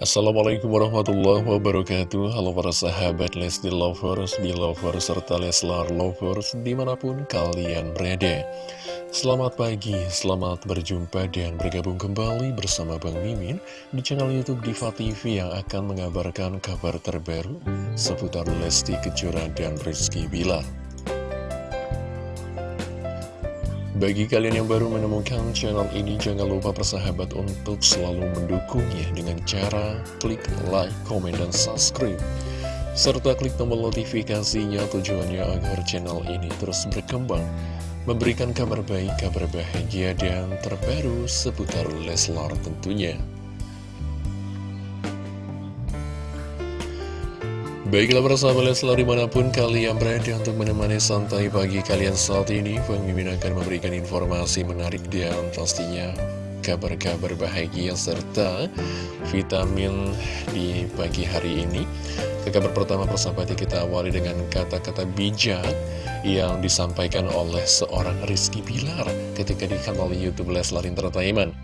Assalamualaikum warahmatullahi wabarakatuh. Halo para sahabat Lesti Lovers, Belovers, serta Leslar Lovers di mana pun kalian berada. Selamat pagi, selamat berjumpa dan bergabung kembali bersama Bang Mimin Di channel Youtube Diva TV yang akan mengabarkan kabar terbaru Seputar Lesti Kejora dan Rizky Bilar Bagi kalian yang baru menemukan channel ini, jangan lupa persahabat untuk selalu mendukungnya dengan cara klik like, komen, dan subscribe. Serta klik tombol notifikasinya tujuannya agar channel ini terus berkembang, memberikan kabar baik, kabar bahagia, dan terbaru seputar Leslar tentunya. Baiklah persahabat Leslar di mana pun kalian berada untuk menemani santai pagi kalian saat ini Mimin akan memberikan informasi menarik dan pastinya. Kabar-kabar bahagia serta vitamin di pagi hari ini. Ke kabar pertama persahabat kita awali dengan kata-kata bijak yang disampaikan oleh seorang Rizky Pilar ketika di kanal Youtube Leslar Entertainment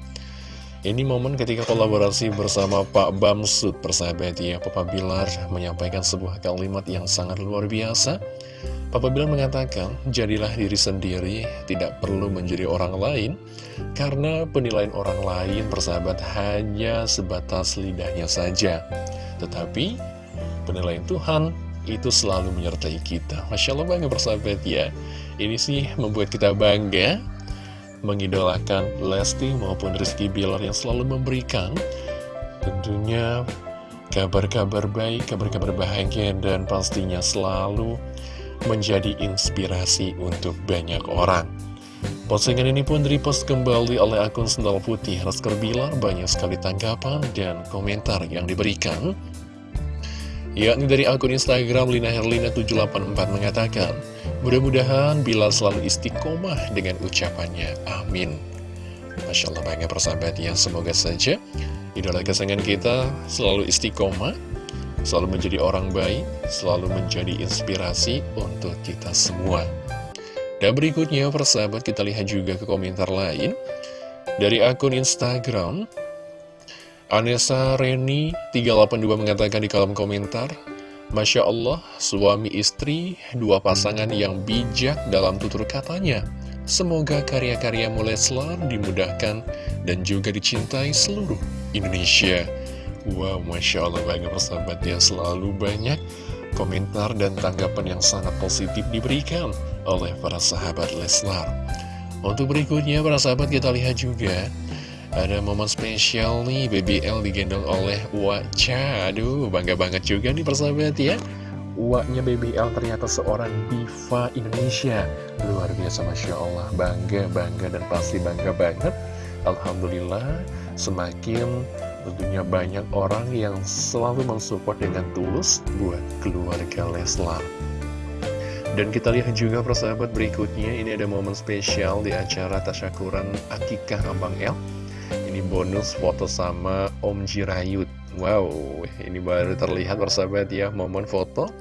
ini momen ketika kolaborasi bersama Pak Bamsud persahabat ya. Papa Bilar menyampaikan sebuah kalimat yang sangat luar biasa. Papa Bilar mengatakan jadilah diri sendiri tidak perlu menjadi orang lain Karena penilaian orang lain persahabat hanya sebatas lidahnya saja. Tetapi penilaian Tuhan itu selalu menyertai kita. Masya Allah bangga persahabat ya. Ini sih membuat kita bangga mengidolakan Lesti maupun Rizky Bilar yang selalu memberikan tentunya kabar-kabar baik, kabar-kabar bahagia dan pastinya selalu menjadi inspirasi untuk banyak orang. Postingan ini pun repost kembali oleh akun Sendal Putih Rizky Bilar banyak sekali tanggapan dan komentar yang diberikan. Yakni dari akun Instagram Lina Herlina 784 mengatakan, Mudah-mudahan Bilal selalu istiqomah dengan ucapannya. Amin. Masya Allah banyak persahabat yang semoga saja idola kesayangan kita selalu istiqomah, selalu menjadi orang baik, selalu menjadi inspirasi untuk kita semua. Dan berikutnya persahabat kita lihat juga ke komentar lain dari akun Instagram Anessa Reni 382 mengatakan di kolom komentar Masya Allah, suami istri, dua pasangan yang bijak dalam tutur katanya. Semoga karya-karya Leslar dimudahkan dan juga dicintai seluruh Indonesia. Wow, Masya Allah banyak persahabat ya selalu banyak komentar dan tanggapan yang sangat positif diberikan oleh para sahabat Leslar. Untuk berikutnya para sahabat kita lihat juga ada momen spesial nih, BBL digendong oleh Waca. Aduh, bangga banget juga nih persahabat ya. Uaknya BBL ternyata seorang diva Indonesia. Luar biasa, Masya Allah. Bangga, bangga, dan pasti bangga banget. Alhamdulillah, semakin tentunya banyak orang yang selalu mensupport dengan tulus buat keluarga Leslar. Dan kita lihat juga persahabat berikutnya, ini ada momen spesial di acara Tasyakuran Akikah Abang El ini bonus foto sama Om Jirayut. Wow, ini baru terlihat persahabat ya Momen foto.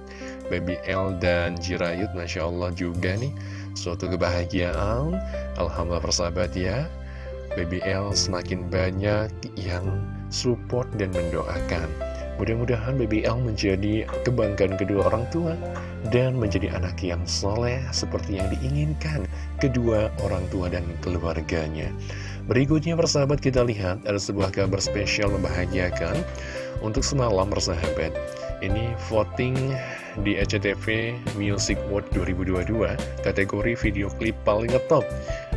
Baby L dan Jirayut Masya Allah juga nih. Suatu kebahagiaan Alhamdulillah persahabat ya. Baby L semakin banyak yang support dan mendoakan. Mudah-mudahan BBL menjadi kebanggaan kedua orang tua dan menjadi anak yang soleh seperti yang diinginkan kedua orang tua dan keluarganya. Berikutnya persahabat kita lihat ada sebuah kabar spesial membahagiakan untuk semalam persahabat. Ini voting di SCTV Music World 2022 kategori video klip paling ngetop.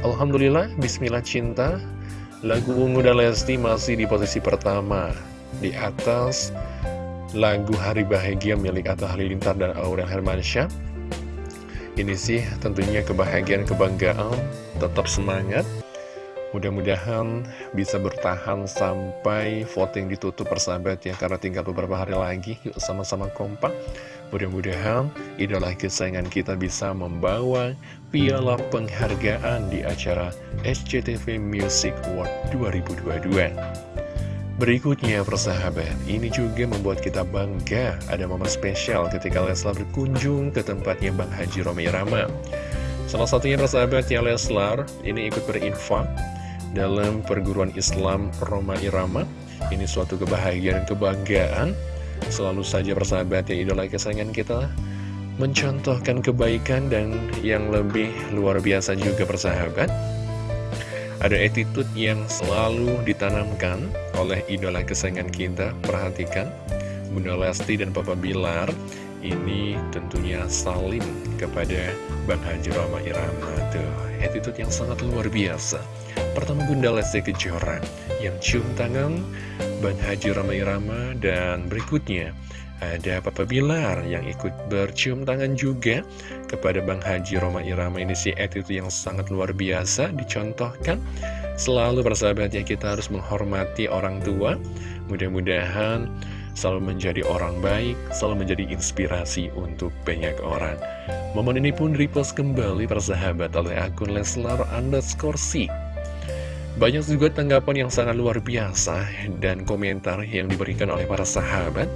Alhamdulillah, Bismillah Cinta, lagu Ungu dan Lesti masih di posisi pertama di atas lagu Hari Bahagia milik Atta Halilintar dan Aurel Hermansyah. Ini sih tentunya kebahagiaan, kebanggaan, tetap semangat. Mudah-mudahan bisa bertahan sampai voting ditutup persahabat ya Karena tinggal beberapa hari lagi Yuk sama-sama kompak. Mudah-mudahan idola kesayangan kita bisa membawa piala penghargaan di acara SCTV Music World 2022 Berikutnya persahabat, ini juga membuat kita bangga ada momen spesial ketika Leslar berkunjung ke tempatnya Bang Haji Romi Rama. Salah satunya persahabat ya Leslar, ini ikut berinfak dalam perguruan Islam Roma Irama. Ini suatu kebahagiaan dan kebanggaan. Selalu saja persahabat ya idola kesayangan kita Mencontohkan kebaikan dan yang lebih luar biasa juga persahabat. Ada attitude yang selalu ditanamkan oleh idola kesayangan kita. Perhatikan Bunda Lesti dan Papa Bilar ini tentunya salim kepada Bang Haji Rama Irama. Tuh attitude yang sangat luar biasa pertama Bunda Lesti Kejora yang cium tangan Bang Haji Rama Irama dan berikutnya ada Papa Bilar yang ikut bercium tangan juga kepada Bang Haji Roma Irama ini si attitude yang sangat luar biasa dicontohkan selalu bersahabat ya kita harus menghormati orang tua mudah-mudahan selalu menjadi orang baik, selalu menjadi inspirasi untuk banyak orang. Momen ini pun repost kembali persahabat oleh akun Leslar underscore C. Banyak juga tanggapan yang sangat luar biasa dan komentar yang diberikan oleh para sahabat.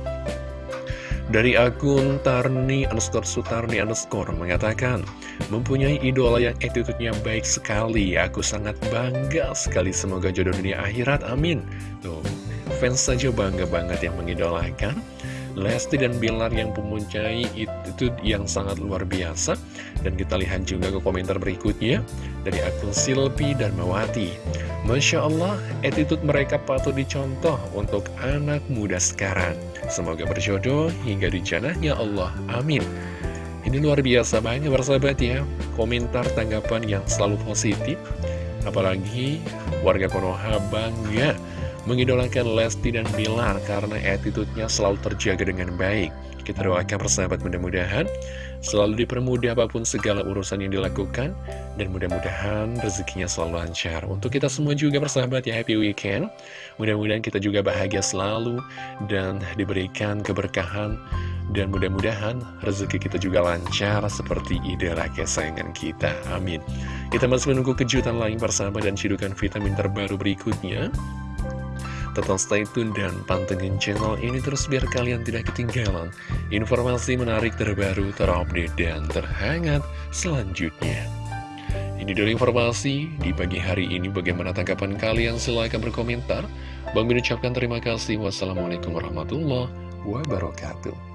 Dari akun Tarni underscore Sutarni underscore mengatakan Mempunyai idola yang attitude-nya baik sekali. Aku sangat bangga sekali Semoga jodoh dunia akhirat. Amin. Tuh fans saja bangga banget yang mengidolakan Lesti dan Bilar yang mempunyai itu yang sangat luar biasa. Dan kita lihat juga ke komentar berikutnya Dari akun Silpi dan Mawati Masya Allah, attitude mereka patut dicontoh untuk anak muda sekarang. Semoga berjodoh hingga di ya Allah, amin. Ini luar biasa banget bersahabat ya. Komentar tanggapan yang selalu positif. Apalagi warga Konoha bangga mengidolakan Lesti dan Bilar karena attitude-nya selalu terjaga dengan baik. Kita doakan persahabat mudah-mudahan selalu dipermudah apa pun segala urusan yang dilakukan dan mudah-mudahan rezekinya selalu lancar. Untuk kita semua juga persahabat ya happy weekend. Mudah-mudahan kita juga bahagia selalu dan diberikan keberkahan dan mudah-mudahan rezeki kita juga lancar seperti idola kesayangan kita. Amin. Kita masih menunggu kejutan lain persahabat dan cidukan vitamin terbaru berikutnya. Tetap stay tune dan pantengin channel ini terus biar kalian tidak ketinggalan informasi menarik terbaru, terupdate, dan terhangat selanjutnya. Ini dulu informasi di pagi hari ini. Bagaimana tanggapan kalian? Silahkan berkomentar. Bang Bin ucapkan terima kasih. Wassalamualaikum warahmatullahi wabarakatuh.